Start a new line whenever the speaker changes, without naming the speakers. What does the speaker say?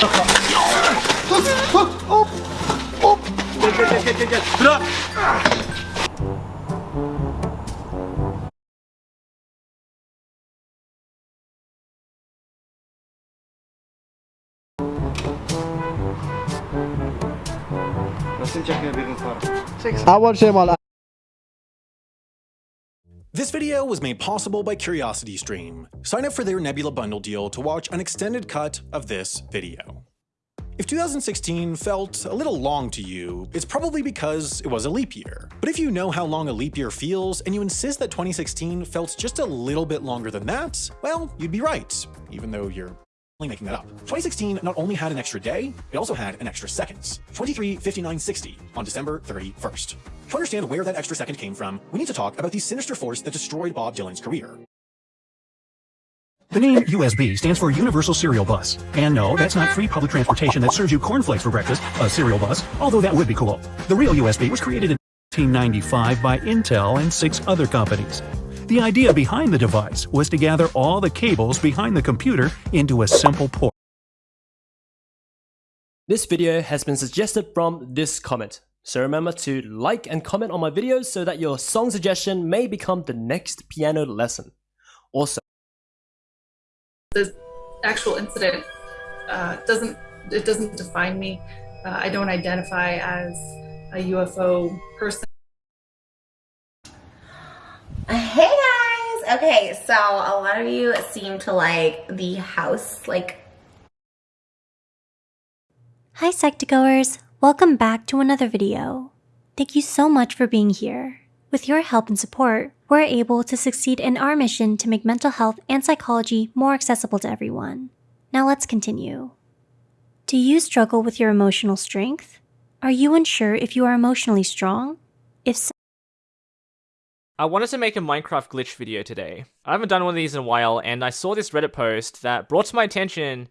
Hop hop hop. Gel gel gel gel gel. Bırak. Nasıl çakıyor birini sonra? Çek. Avar şey mal.
This video was made possible by CuriosityStream. Sign up for their Nebula bundle deal to watch an extended cut of this video. If 2016 felt a little long to you, it's probably because it was a leap year. But if you know how long a leap year feels, and you insist that 2016 felt just a little bit longer than that, well, you'd be right, even though you're making that up. 2016 not only had an extra day, it also had an extra seconds. 23, 59, 60 on December 31st. To understand where that extra second came from, we need to talk about the sinister force that destroyed Bob Dylan's career.
The name USB stands for Universal Serial Bus. And no, that's not free public transportation that serves you cornflakes for breakfast, a serial bus, although that would be cool. The real USB was created in 1995 by Intel and six other companies. The idea behind the device was to gather all the cables behind the computer into a simple port.
This video has been suggested from this comment. So remember to like and comment on my videos so that your song suggestion may become the next piano lesson. Also,
the actual incident uh, doesn't it doesn't define me. Uh, I don't identify as a UFO person.
Hey guys! Okay, so a lot of you seem to like the house, like.
Hi Psych2Goers, welcome back to another video. Thank you so much for being here. With your help and support, we're able to succeed in our mission to make mental health and psychology more accessible to everyone. Now let's continue. Do you struggle with your emotional strength? Are you unsure if you are emotionally strong? If
I wanted to make a Minecraft glitch video today. I haven't done one of these in a while, and I saw this Reddit post that brought to my attention